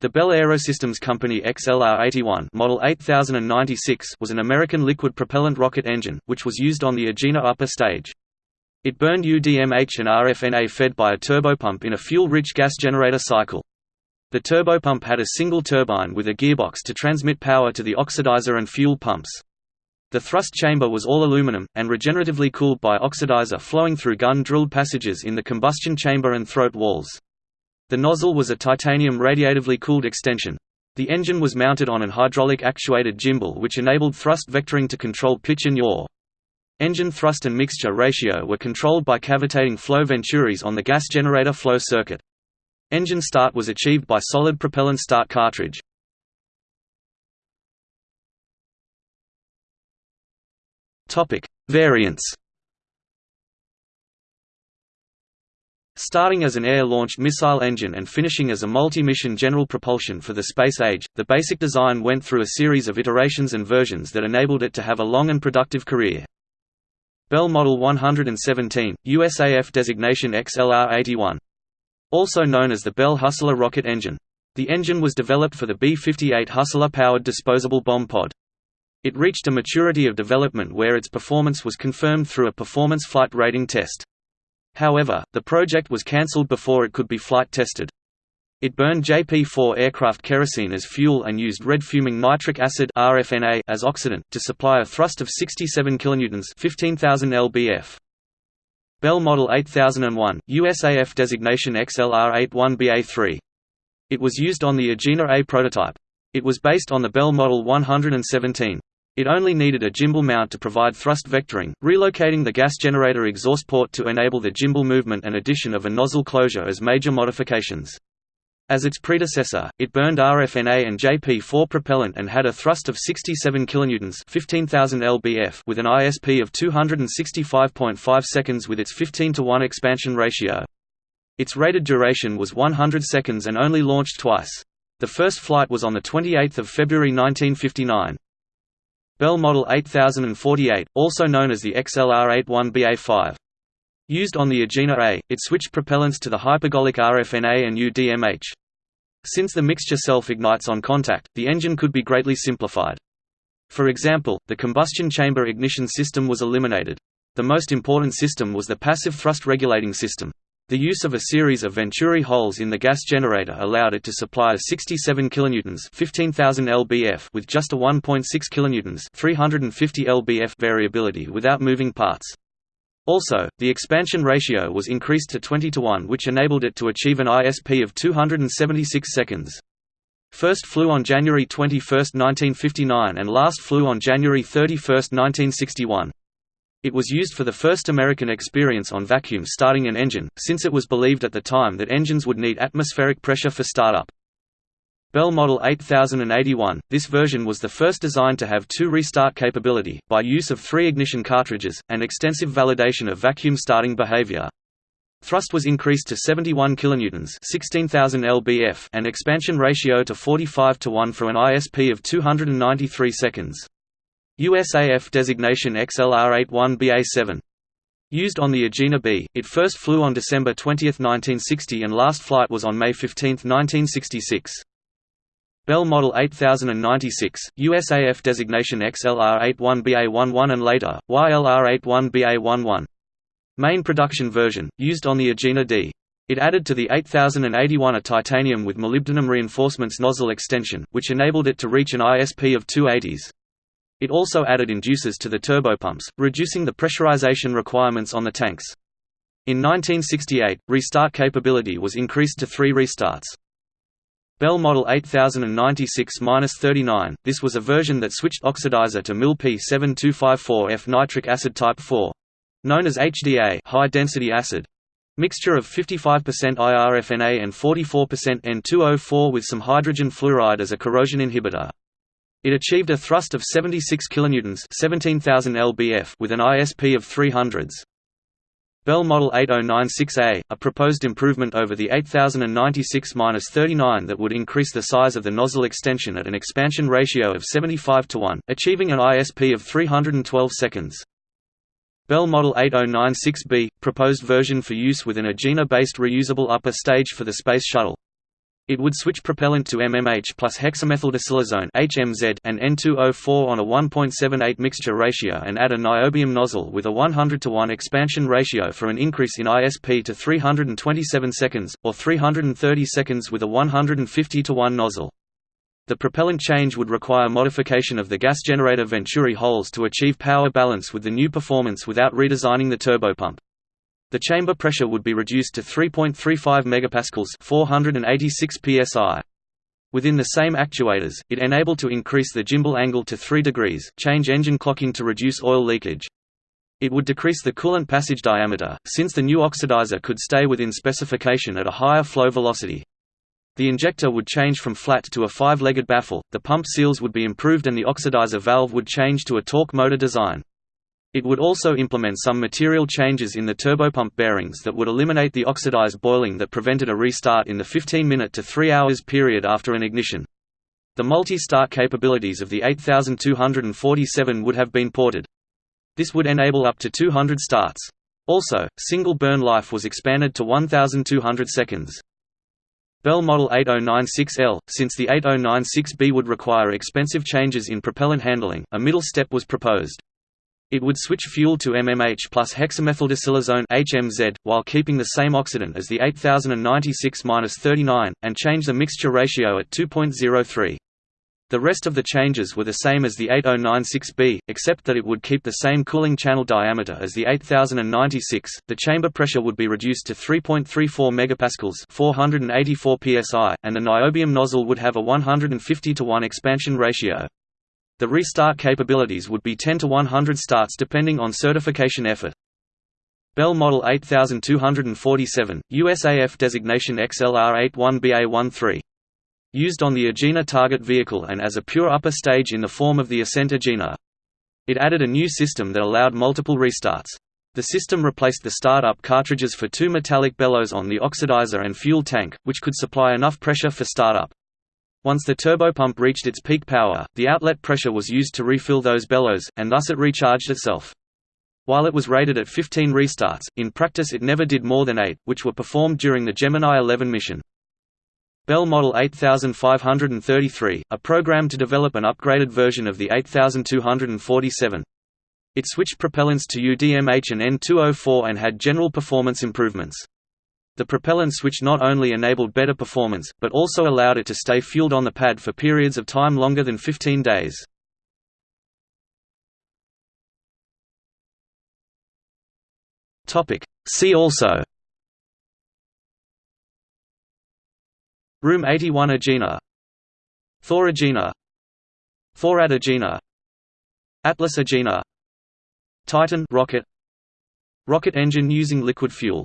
The Bell Aerosystems Company XLR-81 Model 8096 was an American liquid propellant rocket engine, which was used on the Agena upper stage. It burned UDMH and RFNA fed by a turbopump in a fuel-rich gas generator cycle. The turbopump had a single turbine with a gearbox to transmit power to the oxidizer and fuel pumps. The thrust chamber was all aluminum, and regeneratively cooled by oxidizer flowing through gun-drilled passages in the combustion chamber and throat walls. The nozzle was a titanium radiatively cooled extension. The engine was mounted on an hydraulic actuated gimbal which enabled thrust vectoring to control pitch and yaw. Engine thrust and mixture ratio were controlled by cavitating flow venturis on the gas generator flow circuit. Engine start was achieved by solid propellant start cartridge. Variants Starting as an air-launched missile engine and finishing as a multi-mission general propulsion for the space age, the basic design went through a series of iterations and versions that enabled it to have a long and productive career. Bell Model 117, USAF designation XLR-81. Also known as the Bell Hustler rocket engine. The engine was developed for the B-58 Hustler-powered disposable bomb pod. It reached a maturity of development where its performance was confirmed through a performance flight rating test. However, the project was cancelled before it could be flight tested. It burned JP-4 aircraft kerosene as fuel and used red-fuming nitric acid (RFNA) as oxidant to supply a thrust of 67 kN (15,000 lbf). Bell Model 8001, USAF designation XLR-81BA3. It was used on the Agena A prototype. It was based on the Bell Model 117. It only needed a gimbal mount to provide thrust vectoring, relocating the gas generator exhaust port to enable the gimbal movement and addition of a nozzle closure as major modifications. As its predecessor, it burned RFNA and JP4 propellant and had a thrust of 67 kN 15,000 lbf with an ISP of 265.5 seconds with its 15 to 1 expansion ratio. Its rated duration was 100 seconds and only launched twice. The first flight was on 28 February 1959. Bell Model 8048, also known as the XLR-81BA5. Used on the Agena A, it switched propellants to the hypergolic RFNA and UDMH. Since the mixture self-ignites on contact, the engine could be greatly simplified. For example, the combustion chamber ignition system was eliminated. The most important system was the passive thrust regulating system. The use of a series of Venturi holes in the gas generator allowed it to supply a 67 kN 15,000 lbf with just a 1.6 kN 350 lbf variability without moving parts. Also, the expansion ratio was increased to 20 to 1 which enabled it to achieve an ISP of 276 seconds. First flew on January 21, 1959 and last flew on January 31, 1961. It was used for the first American experience on vacuum starting an engine, since it was believed at the time that engines would need atmospheric pressure for startup. Bell Model 8081, this version was the first designed to have two restart capability, by use of three ignition cartridges, and extensive validation of vacuum starting behavior. Thrust was increased to 71 kN 16,000 lbf and expansion ratio to 45 to 1 for an ISP of 293 seconds. USAF designation XLR-81BA7. Used on the Agena B, it first flew on December 20, 1960 and last flight was on May 15, 1966. Bell Model 8096, USAF designation XLR-81BA11 and later, YLR-81BA11. Main production version, used on the Agena D. It added to the 8081 a titanium with molybdenum reinforcements nozzle extension, which enabled it to reach an ISP of 280s. It also added inducers to the turbopumps, reducing the pressurization requirements on the tanks. In 1968, restart capability was increased to three restarts. Bell Model 8096-39, this was a version that switched oxidizer to MIL P7254F nitric acid type 4. Known as HDA high-density acid. Mixture of 55% IRFNA and 44% N2O4 with some hydrogen fluoride as a corrosion inhibitor. It achieved a thrust of 76 kN 17,000 lbf with an ISP of 300s. Bell Model 8096A, a proposed improvement over the 8096-39 that would increase the size of the nozzle extension at an expansion ratio of 75 to 1, achieving an ISP of 312 seconds. Bell Model 8096B, proposed version for use with an Agena-based reusable upper stage for the Space Shuttle. It would switch propellant to MMH plus hexamethyldisilazane (HMZ) and N2O4 on a 1.78 mixture ratio and add a niobium nozzle with a 100 to 1 expansion ratio for an increase in ISP to 327 seconds, or 330 seconds with a 150 to 1 nozzle. The propellant change would require modification of the gas generator venturi holes to achieve power balance with the new performance without redesigning the turbopump. The chamber pressure would be reduced to 3.35 megapascals, 486 psi. Within the same actuators, it enabled to increase the gimbal angle to 3 degrees, change engine clocking to reduce oil leakage. It would decrease the coolant passage diameter, since the new oxidizer could stay within specification at a higher flow velocity. The injector would change from flat to a five-legged baffle, the pump seals would be improved and the oxidizer valve would change to a torque motor design. It would also implement some material changes in the turbopump bearings that would eliminate the oxidized boiling that prevented a restart in the 15-minute to 3 hours period after an ignition. The multi-start capabilities of the 8247 would have been ported. This would enable up to 200 starts. Also, single burn life was expanded to 1200 seconds. Bell Model 8096L, since the 8096B would require expensive changes in propellant handling, a middle step was proposed. It would switch fuel to MMH plus hexamethyldisilazane HMZ, while keeping the same oxidant as the 8096-39, and change the mixture ratio at 2.03. The rest of the changes were the same as the 8096B, except that it would keep the same cooling channel diameter as the 8096. The chamber pressure would be reduced to 3.34 megapascals, 484 psi, and the niobium nozzle would have a 150 to 1 expansion ratio. The restart capabilities would be 10 to 100 starts depending on certification effort. Bell Model 8247, USAF designation XLR81BA13. Used on the Agena target vehicle and as a pure upper stage in the form of the Ascent Agena. It added a new system that allowed multiple restarts. The system replaced the startup cartridges for two metallic bellows on the oxidizer and fuel tank, which could supply enough pressure for startup. Once the turbopump reached its peak power, the outlet pressure was used to refill those bellows, and thus it recharged itself. While it was rated at 15 restarts, in practice it never did more than 8, which were performed during the Gemini 11 mission. Bell Model 8533, a program to develop an upgraded version of the 8247. It switched propellants to UDMH and N2O4 and had general performance improvements. The propellant switch not only enabled better performance, but also allowed it to stay fueled on the pad for periods of time longer than 15 days. See also. Room 81 Agena. Thor Agena. Thorad Agena. Atlas Agena. Titan rocket. Rocket engine using liquid fuel